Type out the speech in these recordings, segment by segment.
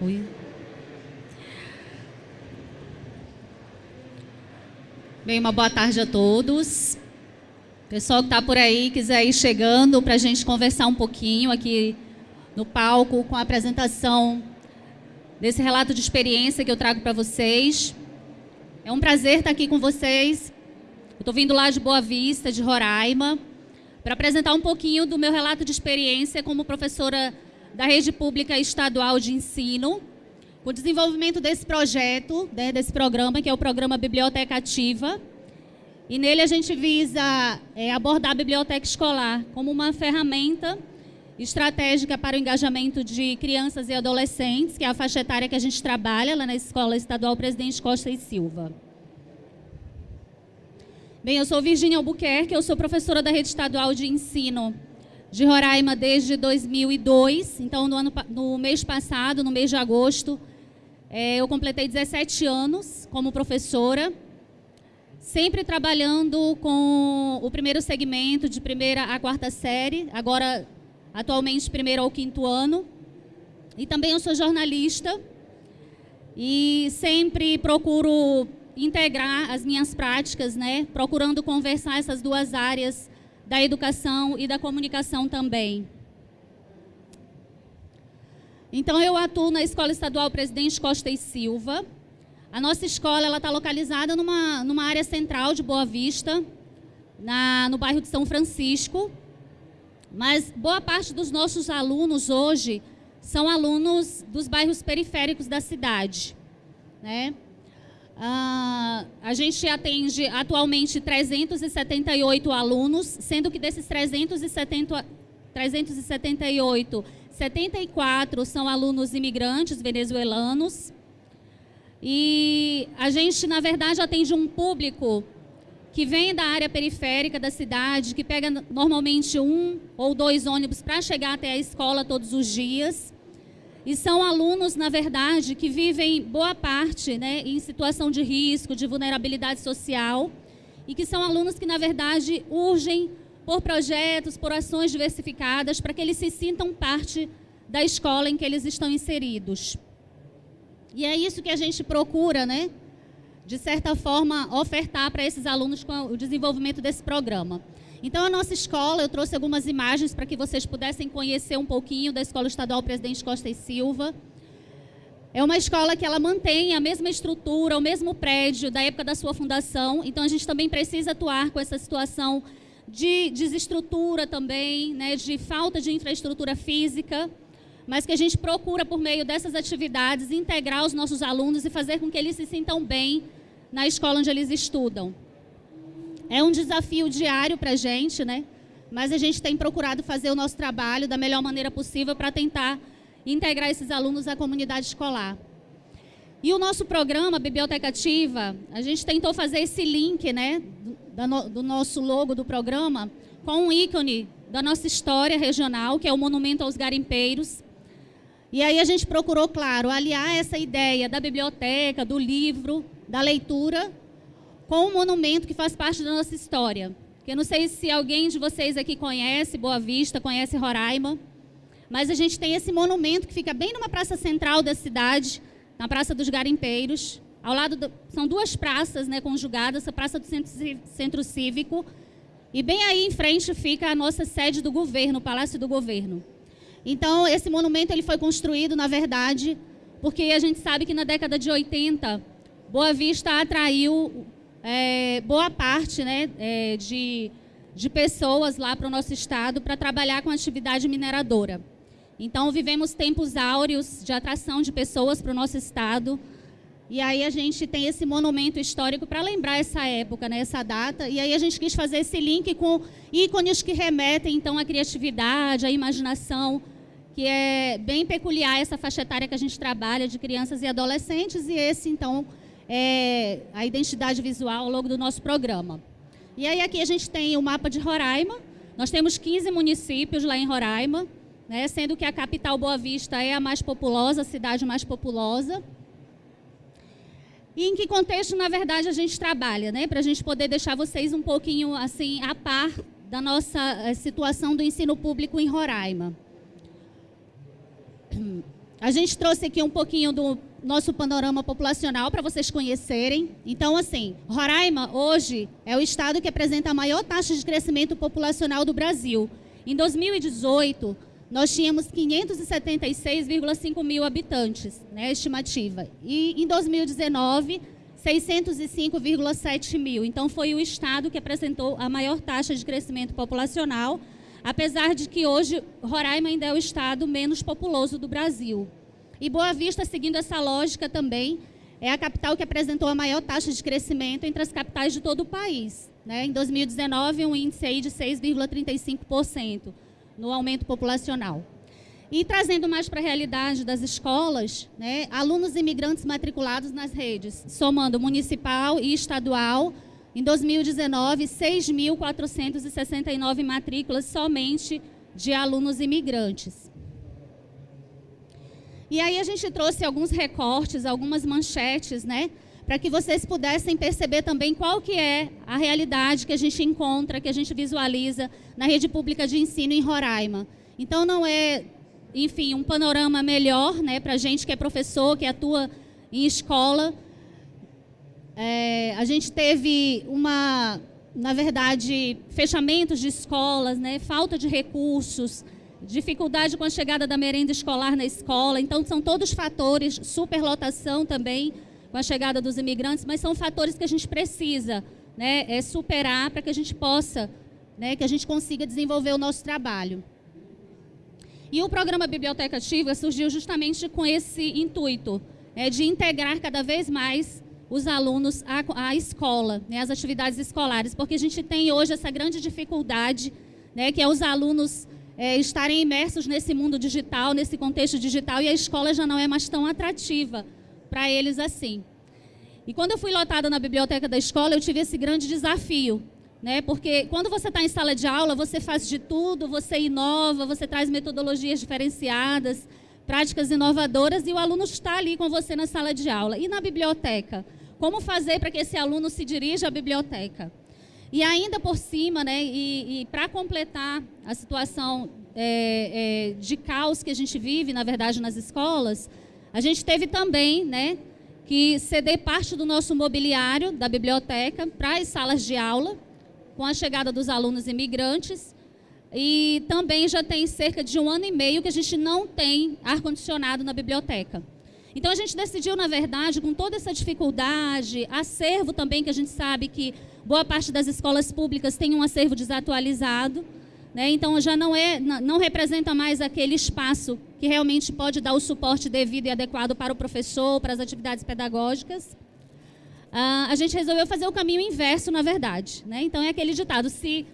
Oi. Bem, uma boa tarde a todos. Pessoal que está por aí, quiser ir chegando para a gente conversar um pouquinho aqui no palco com a apresentação desse relato de experiência que eu trago para vocês. É um prazer estar aqui com vocês. Estou vindo lá de Boa Vista, de Roraima, para apresentar um pouquinho do meu relato de experiência como professora da Rede Pública Estadual de Ensino, o desenvolvimento desse projeto, né, desse programa, que é o programa Biblioteca Ativa. E nele a gente visa é, abordar a biblioteca escolar como uma ferramenta estratégica para o engajamento de crianças e adolescentes, que é a faixa etária que a gente trabalha lá na Escola Estadual Presidente Costa e Silva. Bem, eu sou Virginia Albuquerque, eu sou professora da Rede Estadual de Ensino de Roraima desde 2002. Então, no, ano, no mês passado, no mês de agosto, é, eu completei 17 anos como professora sempre trabalhando com o primeiro segmento, de primeira a quarta série, agora atualmente primeiro ao quinto ano. E também eu sou jornalista e sempre procuro integrar as minhas práticas, né, procurando conversar essas duas áreas da educação e da comunicação também. Então, eu atuo na Escola Estadual Presidente Costa e Silva, a nossa escola está localizada numa, numa área central de Boa Vista, na, no bairro de São Francisco. Mas boa parte dos nossos alunos hoje são alunos dos bairros periféricos da cidade. Né? Ah, a gente atende atualmente 378 alunos, sendo que desses 370, 378, 74 são alunos imigrantes venezuelanos e a gente, na verdade, atende um público que vem da área periférica da cidade, que pega normalmente um ou dois ônibus para chegar até a escola todos os dias. E são alunos, na verdade, que vivem boa parte né, em situação de risco, de vulnerabilidade social, e que são alunos que, na verdade, urgem por projetos, por ações diversificadas, para que eles se sintam parte da escola em que eles estão inseridos. E é isso que a gente procura, né? De certa forma, ofertar para esses alunos o desenvolvimento desse programa. Então, a nossa escola, eu trouxe algumas imagens para que vocês pudessem conhecer um pouquinho da Escola Estadual Presidente Costa e Silva. É uma escola que ela mantém a mesma estrutura, o mesmo prédio da época da sua fundação. Então, a gente também precisa atuar com essa situação de desestrutura também, né, de falta de infraestrutura física mas que a gente procura, por meio dessas atividades, integrar os nossos alunos e fazer com que eles se sintam bem na escola onde eles estudam. É um desafio diário para a gente, né? mas a gente tem procurado fazer o nosso trabalho da melhor maneira possível para tentar integrar esses alunos à comunidade escolar. E o nosso programa, Biblioteca Ativa, a gente tentou fazer esse link né, do, do nosso logo do programa com um ícone da nossa história regional, que é o Monumento aos Garimpeiros, e aí a gente procurou, claro, aliar essa ideia da biblioteca, do livro, da leitura, com um monumento que faz parte da nossa história. Eu não sei se alguém de vocês aqui conhece Boa Vista, conhece Roraima, mas a gente tem esse monumento que fica bem numa praça central da cidade, na Praça dos Garimpeiros. Ao lado, do, são duas praças né, conjugadas, a Praça do Centro, Centro Cívico, e bem aí em frente fica a nossa sede do governo, o Palácio do Governo. Então, esse monumento ele foi construído, na verdade, porque a gente sabe que na década de 80, Boa Vista atraiu é, boa parte né, é, de, de pessoas lá para o nosso estado para trabalhar com atividade mineradora. Então, vivemos tempos áureos de atração de pessoas para o nosso estado. E aí a gente tem esse monumento histórico para lembrar essa época, né, essa data. E aí a gente quis fazer esse link com ícones que remetem, então, à criatividade, à imaginação, que é bem peculiar essa faixa etária que a gente trabalha de crianças e adolescentes, e esse, então, é a identidade visual ao longo do nosso programa. E aí aqui a gente tem o mapa de Roraima, nós temos 15 municípios lá em Roraima, né, sendo que a capital Boa Vista é a mais populosa, a cidade mais populosa. E em que contexto, na verdade, a gente trabalha, né? Para a gente poder deixar vocês um pouquinho assim a par da nossa eh, situação do ensino público em Roraima. a gente trouxe aqui um pouquinho do nosso panorama populacional para vocês conhecerem. Então, assim, Roraima hoje é o estado que apresenta a maior taxa de crescimento populacional do Brasil. Em 2018, nós tínhamos 576,5 mil habitantes, né, estimativa. E em 2019, 605,7 mil. Então, foi o estado que apresentou a maior taxa de crescimento populacional, apesar de que hoje Roraima ainda é o estado menos populoso do Brasil. E Boa Vista, seguindo essa lógica também, é a capital que apresentou a maior taxa de crescimento entre as capitais de todo o país. Né? Em 2019, um índice aí de 6,35% no aumento populacional. E trazendo mais para a realidade das escolas, né, alunos imigrantes matriculados nas redes, somando municipal e estadual, em 2019, 6.469 matrículas somente de alunos imigrantes. E aí a gente trouxe alguns recortes, algumas manchetes, né, para que vocês pudessem perceber também qual que é a realidade que a gente encontra, que a gente visualiza na rede pública de ensino em Roraima. Então não é enfim, um panorama melhor né, para a gente que é professor, que atua em escola. É, a gente teve uma, na verdade, fechamentos de escolas, né, falta de recursos, dificuldade com a chegada da merenda escolar na escola. Então, são todos fatores, superlotação também com a chegada dos imigrantes, mas são fatores que a gente precisa né, é, superar para que a gente possa, né, que a gente consiga desenvolver o nosso trabalho. E o programa Biblioteca Ativa surgiu justamente com esse intuito, é, de integrar cada vez mais os alunos à, à escola, né, às atividades escolares, porque a gente tem hoje essa grande dificuldade, né, que é os alunos é, estarem imersos nesse mundo digital, nesse contexto digital, e a escola já não é mais tão atrativa para eles assim. E quando eu fui lotada na biblioteca da escola, eu tive esse grande desafio, né? Porque quando você está em sala de aula, você faz de tudo, você inova, você traz metodologias diferenciadas, práticas inovadoras e o aluno está ali com você na sala de aula. E na biblioteca? Como fazer para que esse aluno se dirija à biblioteca? E ainda por cima, né, e, e para completar a situação é, é, de caos que a gente vive, na verdade, nas escolas, a gente teve também né, que ceder parte do nosso mobiliário da biblioteca para as salas de aula, com a chegada dos alunos imigrantes. E também já tem cerca de um ano e meio que a gente não tem ar-condicionado na biblioteca. Então a gente decidiu, na verdade, com toda essa dificuldade, acervo também, que a gente sabe que boa parte das escolas públicas tem um acervo desatualizado, né? então já não, é, não representa mais aquele espaço que realmente pode dar o suporte devido e adequado para o professor, para as atividades pedagógicas. Ah, a gente resolveu fazer o caminho inverso, na verdade. Né? Então, é aquele ditado, se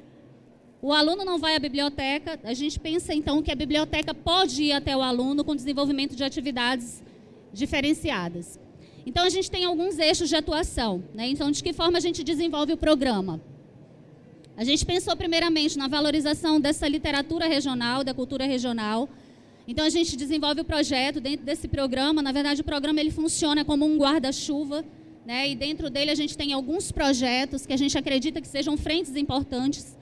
o aluno não vai à biblioteca, a gente pensa, então, que a biblioteca pode ir até o aluno com desenvolvimento de atividades diferenciadas. Então, a gente tem alguns eixos de atuação. Né? Então, de que forma a gente desenvolve o programa? A gente pensou, primeiramente, na valorização dessa literatura regional, da cultura regional. Então, a gente desenvolve o projeto dentro desse programa. Na verdade, o programa ele funciona como um guarda-chuva né? E dentro dele a gente tem alguns projetos que a gente acredita que sejam frentes importantes.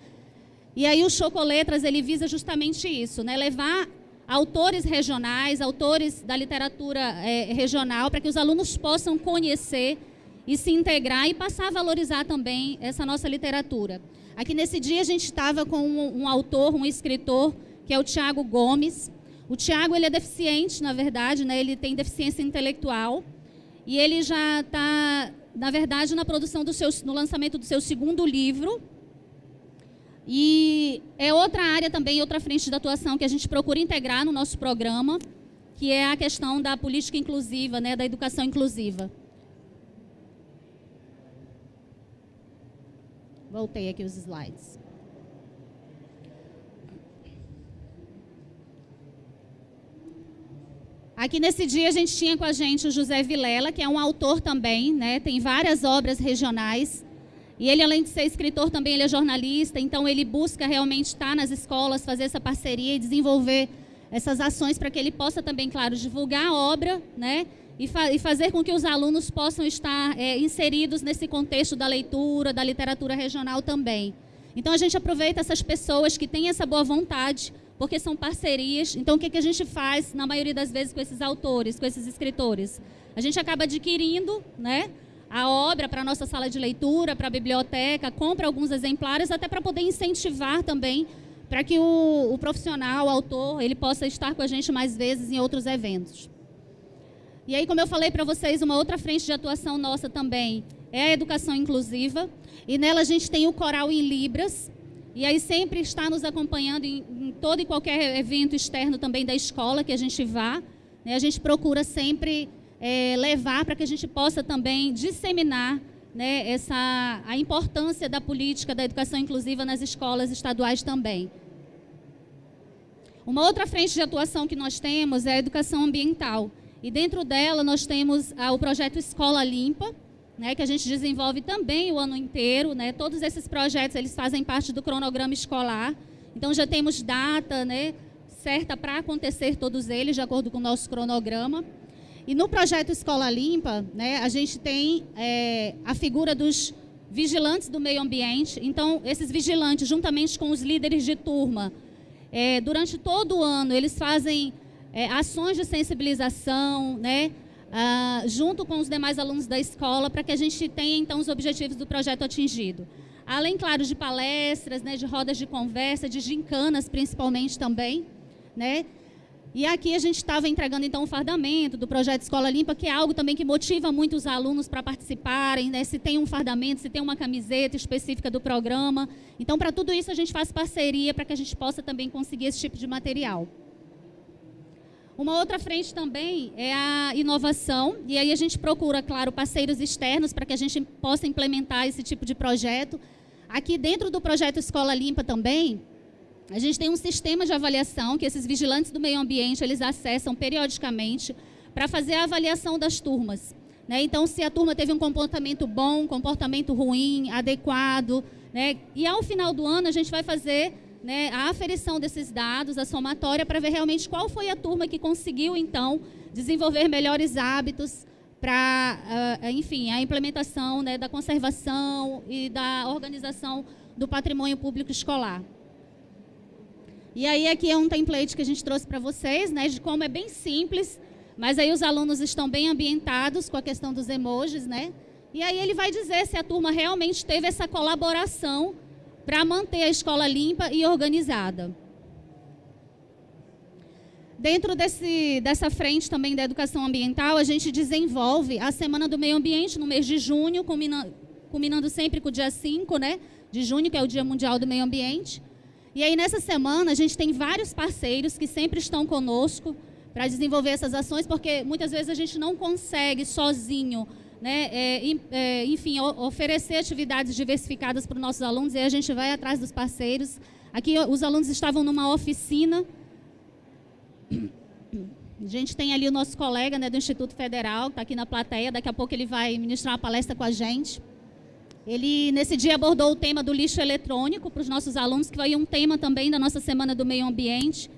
E aí o Chocoletras ele visa justamente isso, né? Levar autores regionais, autores da literatura é, regional, para que os alunos possam conhecer e se integrar e passar a valorizar também essa nossa literatura. Aqui nesse dia a gente estava com um, um, autor, um escritor, que é o Tiago Gomes. O Tiago ele é deficiente, na verdade, né? ele tem deficiência intelectual. E ele já está, na verdade, na produção do seu, no lançamento do seu segundo livro. E é outra área também, outra frente de atuação que a gente procura integrar no nosso programa, que é a questão da política inclusiva, né, da educação inclusiva. Voltei aqui os slides. Aqui nesse dia a gente tinha com a gente o José Vilela, que é um autor também, né? tem várias obras regionais. E ele, além de ser escritor, também ele é jornalista, então ele busca realmente estar nas escolas, fazer essa parceria e desenvolver essas ações para que ele possa também, claro, divulgar a obra né? e, fa e fazer com que os alunos possam estar é, inseridos nesse contexto da leitura, da literatura regional também. Então a gente aproveita essas pessoas que têm essa boa vontade porque são parcerias. Então, o que, que a gente faz, na maioria das vezes, com esses autores, com esses escritores? A gente acaba adquirindo né, a obra para a nossa sala de leitura, para a biblioteca, compra alguns exemplares, até para poder incentivar também para que o, o, profissional, o autor, ele possa estar com a gente mais vezes em outros eventos. E aí, como eu falei para vocês, uma outra frente de atuação nossa também é a educação inclusiva. E nela a gente tem o coral em Libras. E aí sempre está nos acompanhando em, em todo e qualquer evento externo também da escola que a gente vá. Né? A gente procura sempre é, levar para que a gente possa também disseminar né, essa, a importância da política da educação inclusiva nas escolas estaduais também. Uma outra frente de atuação que nós temos é a educação ambiental. E dentro dela nós temos ah, o projeto Escola Limpa, né, que a gente desenvolve também o ano inteiro. Né, todos esses projetos eles fazem parte do cronograma escolar. Então já temos data né, certa para acontecer todos eles, de acordo com o nosso cronograma. E no projeto Escola Limpa, né, a gente tem é, a figura dos vigilantes do meio ambiente. Então, esses vigilantes, juntamente com os líderes de turma, é, durante todo o ano, eles fazem é, ações de sensibilização, né, ah, junto com os demais alunos da escola, para que a gente tenha, então, os objetivos do projeto atingido. Além, claro, de palestras, né, de rodas de conversa, de gincanas, principalmente também, né, e aqui a gente estava entregando então o fardamento do projeto Escola Limpa, que é algo também que motiva muito os alunos para participarem, né? se tem um fardamento, se tem uma camiseta específica do programa. Então, para tudo isso, a gente faz parceria para que a gente possa também conseguir esse tipo de material. Uma outra frente também é a inovação, e aí a gente procura, claro, parceiros externos para que a gente possa implementar esse tipo de projeto. Aqui dentro do projeto Escola Limpa também, a gente tem um sistema de avaliação que esses vigilantes do meio ambiente eles acessam periodicamente para fazer a avaliação das turmas. Né? Então, se a turma teve um comportamento bom, comportamento ruim, adequado, né? e ao final do ano a gente vai fazer né, a aferição desses dados, a somatória, para ver realmente qual foi a turma que conseguiu, então, desenvolver melhores hábitos para, uh, enfim, a implementação né, da conservação e da organização do patrimônio público escolar. E aí aqui é um template que a gente trouxe para vocês, né, de como é bem simples, mas aí os alunos estão bem ambientados com a questão dos emojis, né? E aí ele vai dizer se a turma realmente teve essa colaboração para manter a escola limpa e organizada. Dentro desse, dessa frente também da educação ambiental, a gente desenvolve a Semana do Meio Ambiente no mês de junho, culminando, culminando sempre com o dia 5 né, de junho, que é o Dia Mundial do Meio Ambiente. E aí, nessa semana, a gente tem vários parceiros que sempre estão conosco para desenvolver essas ações, porque muitas vezes a gente não consegue sozinho, né, é, é, enfim, oferecer atividades diversificadas para os nossos alunos, e aí a gente vai atrás dos parceiros. Aqui, os alunos estavam numa oficina. A gente tem ali o nosso colega né, do Instituto Federal, que está aqui na plateia, daqui a pouco ele vai ministrar uma palestra com a gente. Ele, nesse dia, abordou o tema do lixo eletrônico para os nossos alunos, que foi um tema também da nossa Semana do Meio Ambiente.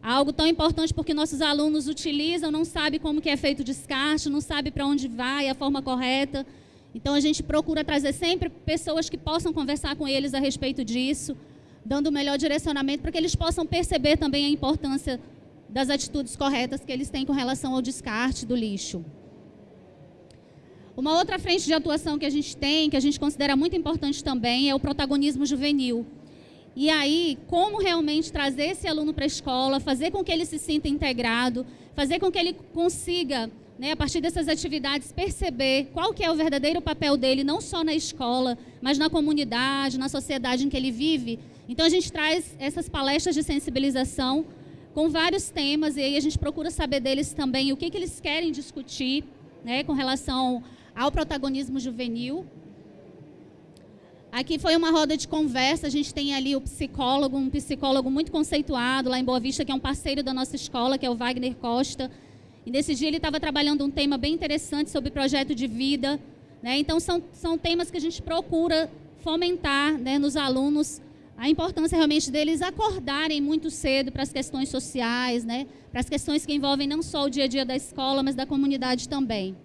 Algo tão importante porque nossos alunos utilizam, não sabem como que é feito o descarte, não sabem para onde vai, a forma correta. Então, a gente procura trazer sempre pessoas que possam conversar com eles a respeito disso, dando o melhor direcionamento para que eles possam perceber também a importância das atitudes corretas que eles têm com relação ao descarte do lixo. Uma outra frente de atuação que a gente tem, que a gente considera muito importante também, é o protagonismo juvenil. E aí, como realmente trazer esse aluno para a escola, fazer com que ele se sinta integrado, fazer com que ele consiga, né, a partir dessas atividades, perceber qual que é o verdadeiro papel dele, não só na escola, mas na comunidade, na sociedade em que ele vive. Então, a gente traz essas palestras de sensibilização com vários temas, e aí a gente procura saber deles também o que, que eles querem discutir né, com relação ao protagonismo juvenil. Aqui foi uma roda de conversa, a gente tem ali o psicólogo, um psicólogo muito conceituado lá em Boa Vista, que é um parceiro da nossa escola, que é o Wagner Costa. E nesse dia ele estava trabalhando um tema bem interessante sobre projeto de vida. Né? Então, são, são temas que a gente procura fomentar né, nos alunos a importância realmente deles acordarem muito cedo para as questões sociais, né? para as questões que envolvem não só o dia a dia da escola, mas da comunidade também.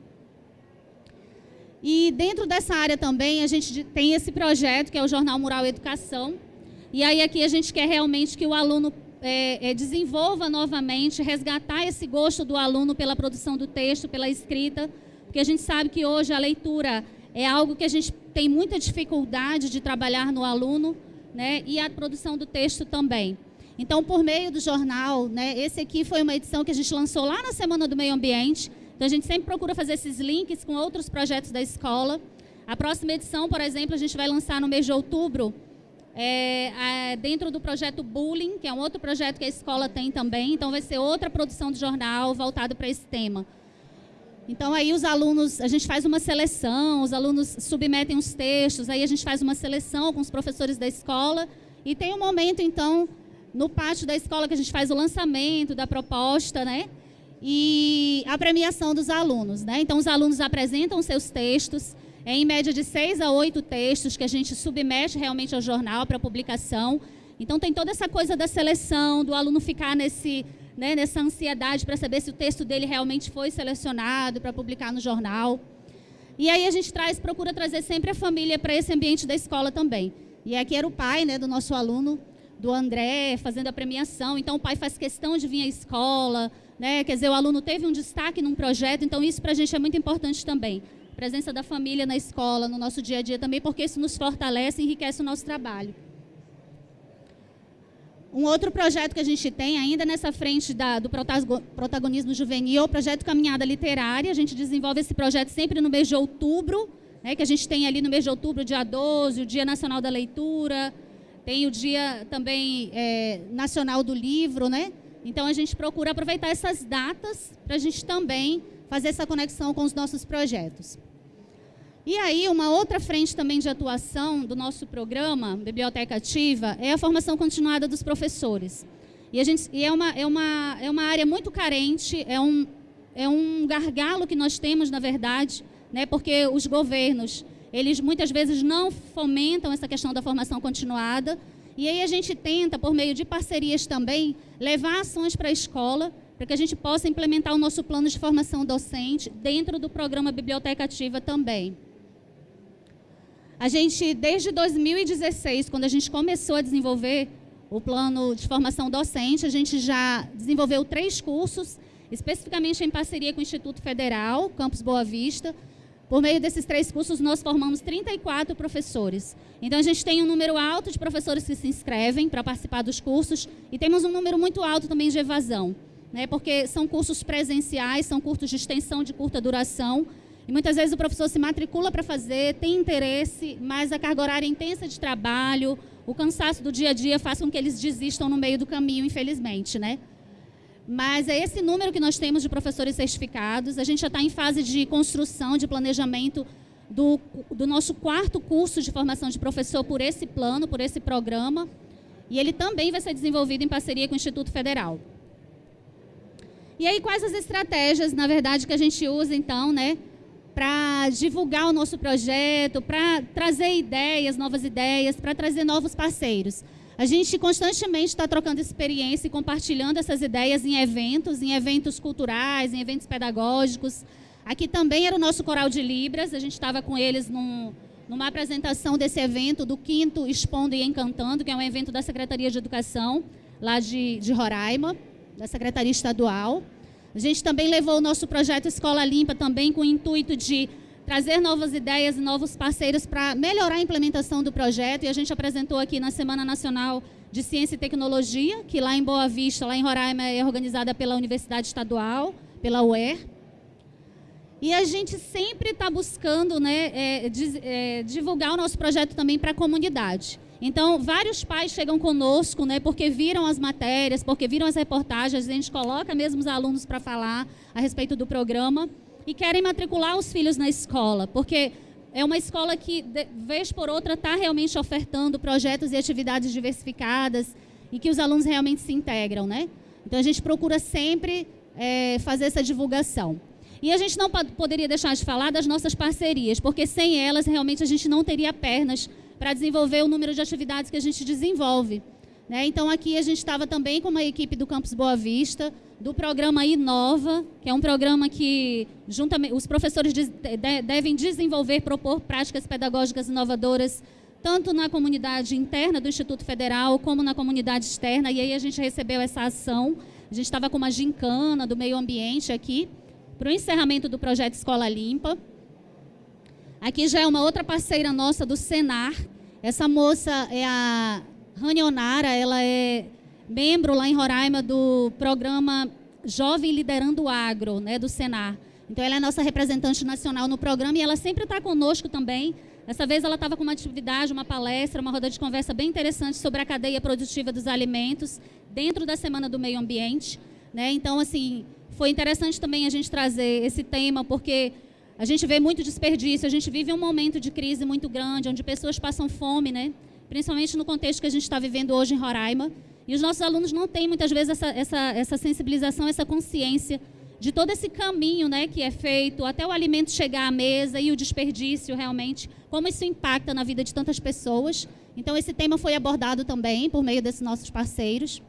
E dentro dessa área também a gente tem esse projeto que é o Jornal Mural Educação. E aí aqui a gente quer realmente que o aluno é, é, desenvolva novamente, resgatar esse gosto do aluno pela produção do texto, pela escrita, porque a gente sabe que hoje a leitura é algo que a gente tem muita dificuldade de trabalhar no aluno, né? E a produção do texto também. Então, por meio do jornal, né? Esse aqui foi uma edição que a gente lançou lá na Semana do Meio Ambiente. Então, a gente sempre procura fazer esses links com outros projetos da escola. A próxima edição, por exemplo, a gente vai lançar no mês de outubro, é, é, dentro do projeto Bullying, que é um outro projeto que a escola tem também. Então, vai ser outra produção de jornal voltado para esse tema. Então, aí os alunos, a gente faz uma seleção, os alunos submetem os textos, aí a gente faz uma seleção com os professores da escola. E tem um momento, então, no pátio da escola que a gente faz o lançamento da proposta, né? E a premiação dos alunos, né? Então, os alunos apresentam seus textos, é em média de seis a oito textos que a gente submete realmente ao jornal para publicação. Então, tem toda essa coisa da seleção, do aluno ficar nesse né, nessa ansiedade para saber se o texto dele realmente foi selecionado para publicar no jornal. E aí a gente traz, procura trazer sempre a família para esse ambiente da escola também. E aqui era o pai né, do nosso aluno, do André, fazendo a premiação. Então o pai faz questão de vir à escola, né? quer dizer, o aluno teve um destaque num projeto, então isso para a gente é muito importante também. A presença da família na escola, no nosso dia a dia também, porque isso nos fortalece e enriquece o nosso trabalho. Um outro projeto que a gente tem, ainda nessa frente da, do protagonismo juvenil, é o projeto Caminhada Literária. A gente desenvolve esse projeto sempre no mês de outubro, né, que a gente tem ali no mês de outubro, dia 12, o Dia Nacional da Leitura, tem o Dia também é, Nacional do Livro, né? Então a gente procura aproveitar essas datas para a gente também fazer essa conexão com os nossos projetos. E aí, uma outra frente também de atuação do nosso programa, Biblioteca Ativa, é a formação continuada dos professores. E, a gente, e é, uma, é, uma, é uma área muito carente, é um, é um gargalo que nós temos, na verdade, né, porque os governos, eles muitas vezes não fomentam essa questão da formação continuada, e aí a gente tenta, por meio de parcerias também, levar ações para a escola, para que a gente possa implementar o nosso plano de formação docente dentro do programa Biblioteca Ativa também. A gente, desde 2016, quando a gente começou a desenvolver o plano de formação docente, a gente já desenvolveu três cursos, especificamente em parceria com o Instituto Federal, Campus Boa Vista. Por meio desses três cursos, nós formamos 34 professores. Então, a gente tem um número alto de professores que se inscrevem para participar dos cursos e temos um número muito alto também de evasão, né? porque são cursos presenciais, são cursos de extensão de curta duração, e muitas vezes o professor se matricula para fazer, tem interesse, mas a carga horária intensa de trabalho, o cansaço do dia a dia faz com que eles desistam no meio do caminho, infelizmente, né? Mas é esse número que nós temos de professores certificados. A gente já está em fase de construção, de planejamento do, do nosso quarto curso de formação de professor por esse plano, por esse programa. E ele também vai ser desenvolvido em parceria com o Instituto Federal. E aí, quais as estratégias, na verdade, que a gente usa, então, né, para divulgar o nosso projeto, para trazer ideias, novas ideias, para trazer novos parceiros. A gente constantemente está trocando experiência e compartilhando essas ideias em eventos, em eventos culturais, em eventos pedagógicos. Aqui também era o nosso coral de Libras, a gente estava com eles num, numa apresentação desse evento do quinto Expondo e Encantando, que é um evento da Secretaria de Educação, lá de, de Roraima, da Secretaria Estadual. A gente também levou o nosso projeto Escola Limpa também com o intuito de trazer novas ideias e novos parceiros para melhorar a implementação do projeto. E a gente apresentou aqui na Semana Nacional de Ciência e Tecnologia, que lá em Boa Vista, lá em Roraima, é organizada pela Universidade Estadual, pela UER. E a gente sempre está buscando né, é, é, divulgar o nosso projeto também para a comunidade. Então, vários pais chegam conosco, né, porque viram as matérias, porque viram as reportagens, a gente coloca mesmo os alunos para falar a respeito do programa e querem matricular os filhos na escola, porque é uma escola que, de, vez por outra, está realmente ofertando projetos e atividades diversificadas e que os alunos realmente se integram, né? Então, a gente procura sempre é, fazer essa divulgação. E a gente não poderia deixar de falar das nossas parcerias, porque sem elas, realmente, a gente não teria pernas para desenvolver o número de atividades que a gente desenvolve. Né? Então, aqui a gente estava também com uma equipe do Campus Boa Vista, do programa Inova, que é um programa que juntamente, os professores de, de, devem desenvolver, propor práticas pedagógicas inovadoras tanto na comunidade interna do Instituto Federal, como na comunidade externa. E aí a gente recebeu essa ação. A gente estava com uma gincana do meio ambiente aqui, para o encerramento do projeto Escola Limpa. Aqui já é uma outra parceira nossa do Senar. Essa moça é a Rani Onara, ela é membro lá em Roraima do programa Jovem Liderando o Agro, né, do Senar. Então, ela é nossa representante nacional no programa e ela sempre está conosco também. Dessa vez, ela estava com uma atividade, uma palestra, uma roda de conversa bem interessante sobre a cadeia produtiva dos alimentos dentro da Semana do Meio Ambiente. Né? Então, assim, foi interessante também a gente trazer esse tema, porque a gente vê muito desperdício, a gente vive um momento de crise muito grande, onde pessoas passam fome, né? Principalmente no contexto que a gente está vivendo hoje em Roraima. E os nossos alunos não têm, muitas vezes, essa, essa, essa sensibilização, essa consciência de todo esse caminho né, que é feito até o alimento chegar à mesa e o desperdício realmente, como isso impacta na vida de tantas pessoas. Então, esse tema foi abordado também por meio desses nossos parceiros.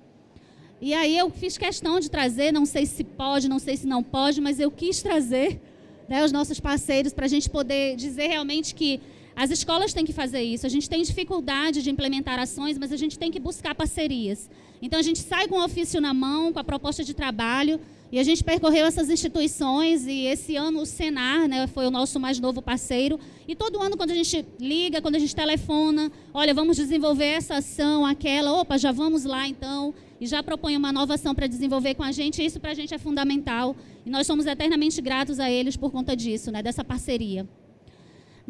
E aí eu fiz questão de trazer, não sei se pode, não sei se não pode, mas eu quis trazer né, os nossos parceiros para a gente poder dizer realmente que as escolas têm que fazer isso. A gente tem dificuldade de implementar ações, mas a gente tem que buscar parcerias. Então a gente sai com o ofício na mão, com a proposta de trabalho, e a gente percorreu essas instituições e esse ano o Senar né, foi o nosso mais novo parceiro. E todo ano, quando a gente liga, quando a gente telefona, olha, vamos desenvolver essa ação, aquela, opa, já vamos lá então. E já propõe uma nova ação para desenvolver com a gente. Isso para a gente é fundamental. E nós somos eternamente gratos a eles por conta disso, né, dessa parceria.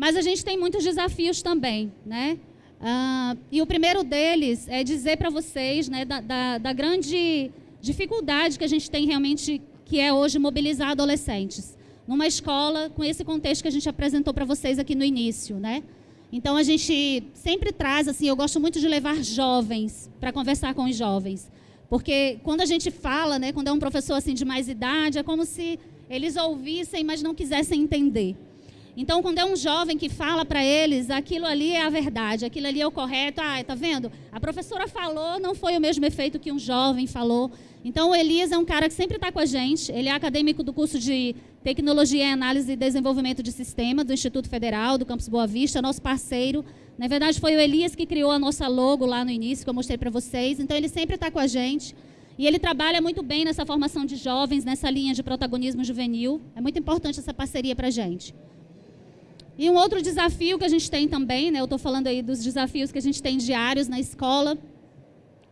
Mas a gente tem muitos desafios também. Né? Uh, e o primeiro deles é dizer para vocês né, da, da, da grande dificuldade que a gente tem realmente, que é hoje mobilizar adolescentes. Numa escola, com esse contexto que a gente apresentou para vocês aqui no início, né? Então, a gente sempre traz, assim, eu gosto muito de levar jovens para conversar com os jovens. Porque quando a gente fala, né, quando é um professor assim de mais idade, é como se eles ouvissem, mas não quisessem entender. Então, quando é um jovem que fala para eles, aquilo ali é a verdade, aquilo ali é o correto. Ah, tá vendo? A professora falou, não foi o mesmo efeito que um jovem falou. Então, o Elias é um cara que sempre está com a gente. Ele é acadêmico do curso de Tecnologia e Análise e Desenvolvimento de Sistema do Instituto Federal, do Campus Boa Vista, nosso parceiro. Na verdade, foi o Elias que criou a nossa logo lá no início, que eu mostrei para vocês. Então, ele sempre está com a gente. E ele trabalha muito bem nessa formação de jovens, nessa linha de protagonismo juvenil. É muito importante essa parceria para a gente. E um outro desafio que a gente tem também, né, eu estou falando aí dos desafios que a gente tem diários na escola,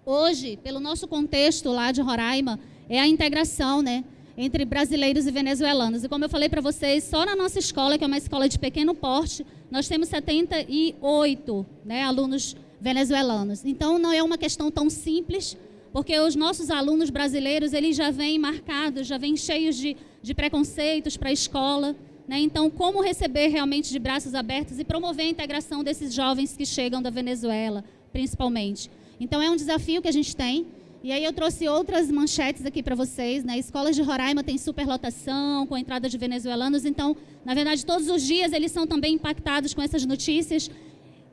hoje, pelo nosso contexto lá de Roraima, é a integração, né? Entre brasileiros e venezuelanos. E como eu falei para vocês, só na nossa escola, que é uma escola de pequeno porte, nós temos 78 né, alunos venezuelanos. Então, não é uma questão tão simples, porque os nossos alunos brasileiros, eles já vêm marcados, já vêm cheios de, de preconceitos para a escola. Né? Então, como receber realmente de braços abertos e promover a integração desses jovens que chegam da Venezuela, principalmente. Então é um desafio que a gente tem. E aí eu trouxe outras manchetes aqui para vocês. Né? Escolas de Roraima têm superlotação, com a entrada de venezuelanos. Então, na verdade, todos os dias eles são também impactados com essas notícias.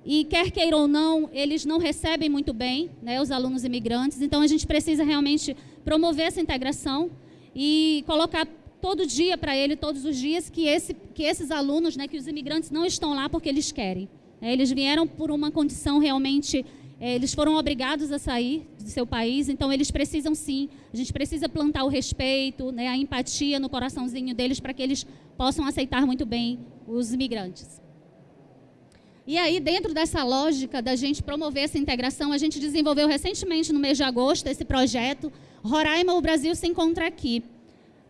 E quer queira ou não, eles não recebem muito bem né, os alunos imigrantes. Então, a gente precisa realmente promover essa integração e colocar todo dia para ele, todos os dias, que, esse, que esses alunos, né, que os imigrantes não estão lá porque eles querem. É, eles vieram por uma condição realmente é, eles foram obrigados a sair do seu país, então eles precisam sim, a gente precisa plantar o respeito, né, a empatia no coraçãozinho deles para que eles possam aceitar muito bem os imigrantes. E aí, dentro dessa lógica da gente promover essa integração, a gente desenvolveu recentemente, no mês de agosto, esse projeto Roraima, o Brasil se encontra aqui.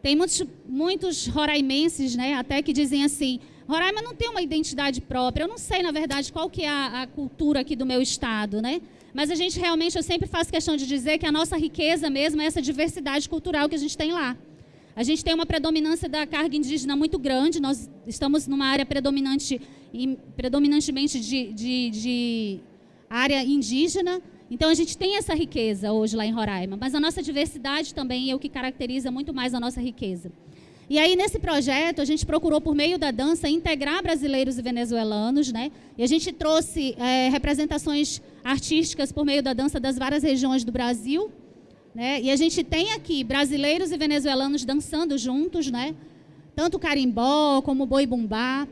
Tem muitos, muitos roraimenses, né, até que dizem assim, Roraima não tem uma identidade própria. Eu não sei, na verdade, qual que é a, a, cultura aqui do meu estado, né? Mas a gente realmente, eu sempre faço questão de dizer que a nossa riqueza mesmo é essa diversidade cultural que a gente tem lá. A gente tem uma predominância da carga indígena muito grande. Nós estamos numa área predominante, predominantemente de, de, de área indígena. Então, a gente tem essa riqueza hoje lá em Roraima. Mas a nossa diversidade também é o que caracteriza muito mais a nossa riqueza. E aí, nesse projeto, a gente procurou, por meio da dança, integrar brasileiros e venezuelanos, né? E a gente trouxe é, representações artísticas por meio da dança das várias regiões do Brasil, né? E a gente tem aqui brasileiros e venezuelanos dançando juntos, né? Tanto carimbó como boi bumbá.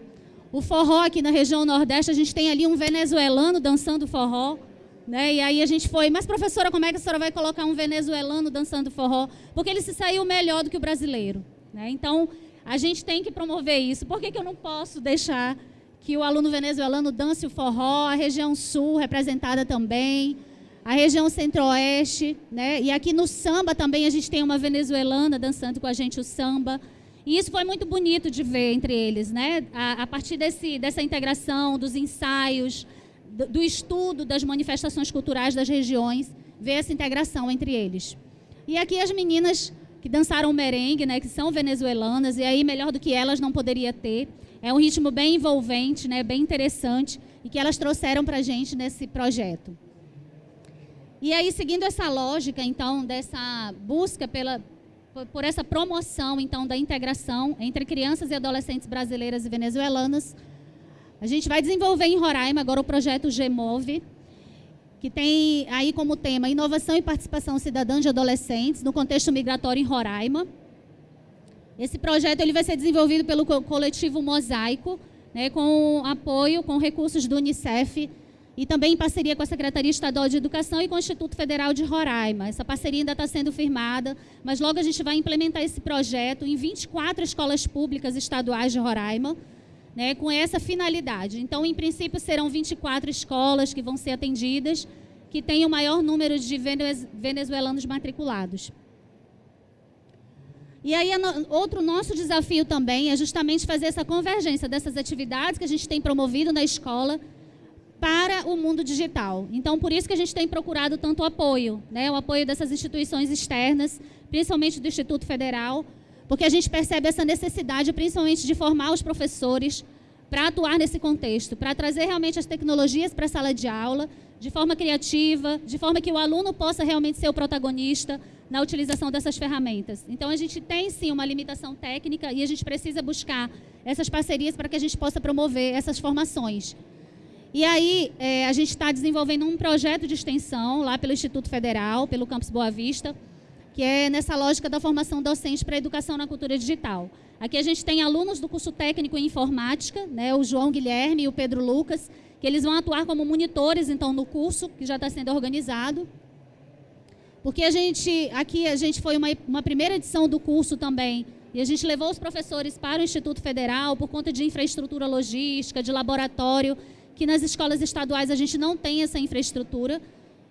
O forró aqui na região Nordeste, a gente tem ali um venezuelano dançando forró. Né? E aí a gente foi, mas professora, como é que a senhora vai colocar um venezuelano dançando forró? Porque ele se saiu melhor do que o brasileiro. Né? Então, a gente tem que promover isso. Por que, que eu não posso deixar que o aluno venezuelano dance o forró, a região sul representada também, a região centro-oeste, né? E aqui no samba também a gente tem uma venezuelana dançando com a gente o samba. E isso foi muito bonito de ver entre eles, né? A, a partir desse, dessa integração, dos ensaios, do, do, estudo das manifestações culturais das regiões, ver essa integração entre eles. E aqui as meninas que dançaram merengue, né, que são venezuelanas, e aí melhor do que elas não poderia ter. É um ritmo bem envolvente, né, bem interessante, e que elas trouxeram para a gente nesse projeto. E aí, seguindo essa lógica, então, dessa busca pela, por essa promoção, então, da integração entre crianças e adolescentes brasileiras e venezuelanas, a gente vai desenvolver em Roraima agora o projeto GMOVE, que tem aí como tema inovação e participação cidadã de adolescentes no contexto migratório em Roraima. Esse projeto ele vai ser desenvolvido pelo coletivo Mosaico, né, com apoio, com recursos do Unicef e também em parceria com a Secretaria Estadual de Educação e com o Instituto Federal de Roraima. Essa parceria ainda está sendo firmada, mas logo a gente vai implementar esse projeto em 24 escolas públicas estaduais de Roraima, né, com essa finalidade. Então, em princípio, serão 24 escolas que vão ser atendidas, que têm o maior número de venezuelanos matriculados. E aí, outro nosso desafio também é justamente fazer essa convergência dessas atividades que a gente tem promovido na escola para o mundo digital. Então, por isso que a gente tem procurado tanto apoio, né? o apoio dessas instituições externas, principalmente do Instituto Federal, porque a gente percebe essa necessidade, principalmente, de formar os professores para atuar nesse contexto, para trazer realmente as tecnologias para a sala de aula, de forma criativa, de forma que o aluno possa realmente ser o protagonista na utilização dessas ferramentas. Então, a gente tem, sim, uma limitação técnica e a gente precisa buscar essas parcerias para que a gente possa promover essas formações. E aí, é, a gente está desenvolvendo um projeto de extensão lá pelo Instituto Federal, pelo Campus Boa Vista, que é nessa lógica da formação docente para a educação na cultura digital. Aqui a gente tem alunos do curso técnico em informática, né, o João Guilherme e o Pedro Lucas, que eles vão atuar como monitores, então, no curso, que já está sendo organizado. Porque a gente, aqui a gente foi uma, uma primeira edição do curso também, e a gente levou os professores para o Instituto Federal por conta de infraestrutura logística, de laboratório, que nas escolas estaduais a gente não tem essa infraestrutura.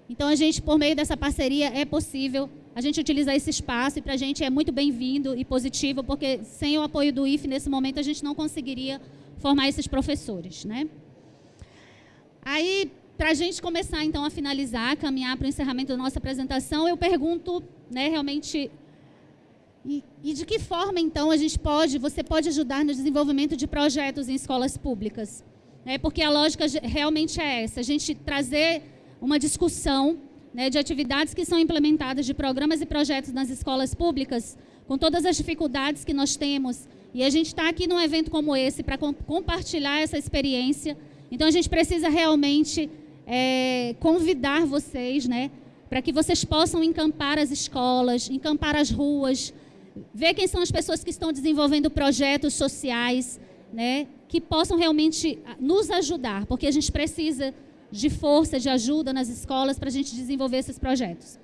Então, a gente, por meio dessa parceria, é possível a gente utilizar esse espaço e para a gente é muito bem-vindo e positivo, porque sem o apoio do IFE, nesse momento, a gente não conseguiria formar esses professores. Né? Aí, para a gente começar, então, a finalizar, caminhar para o encerramento da nossa apresentação, eu pergunto, né, realmente, e, e, de que forma, então, a gente pode, você pode ajudar no desenvolvimento de projetos em escolas públicas? É, porque a lógica realmente é essa, a gente trazer uma discussão né, de atividades que são implementadas, de programas e projetos nas escolas públicas, com todas as dificuldades que nós temos. E a gente está aqui num evento como esse para com, compartilhar essa experiência. Então, a gente precisa realmente é, convidar vocês, né, para que vocês possam encampar as escolas, encampar as ruas, ver quem são as pessoas que estão desenvolvendo projetos sociais, né, que possam realmente nos ajudar, porque a gente precisa de força, de ajuda nas escolas para a gente desenvolver esses projetos.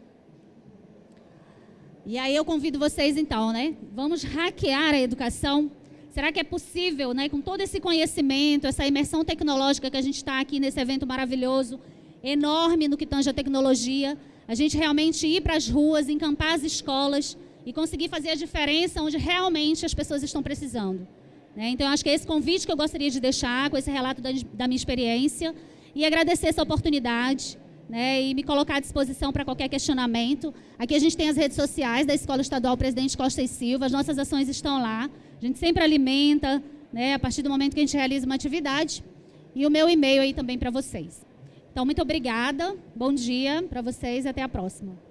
E aí eu convido vocês então, né? Vamos hackear a educação. Será que é possível, né, com todo esse conhecimento, essa imersão tecnológica que a gente está aqui nesse evento maravilhoso, enorme no que tange a tecnologia, a gente realmente ir para as ruas, encampar as escolas e conseguir fazer a diferença onde realmente as pessoas estão precisando. Né? Então, acho que é esse convite que eu gostaria de deixar com esse relato da, da minha experiência e agradecer essa oportunidade né, e me colocar à disposição para qualquer questionamento. Aqui a gente tem as redes sociais da Escola Estadual Presidente Costa e Silva, as nossas ações estão lá. A gente sempre alimenta, né, a partir do momento que a gente realiza uma atividade. E o meu e-mail aí também para vocês. Então, muito obrigada, bom dia para vocês e até a próxima.